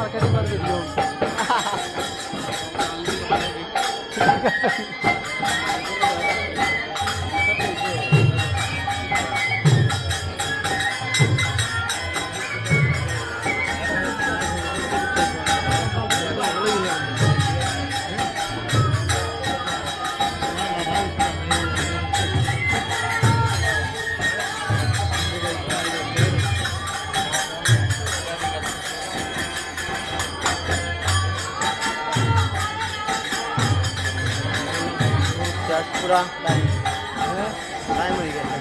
Marketing कर और video 아, 나 구라 라임. 네? 라임을 이겼다.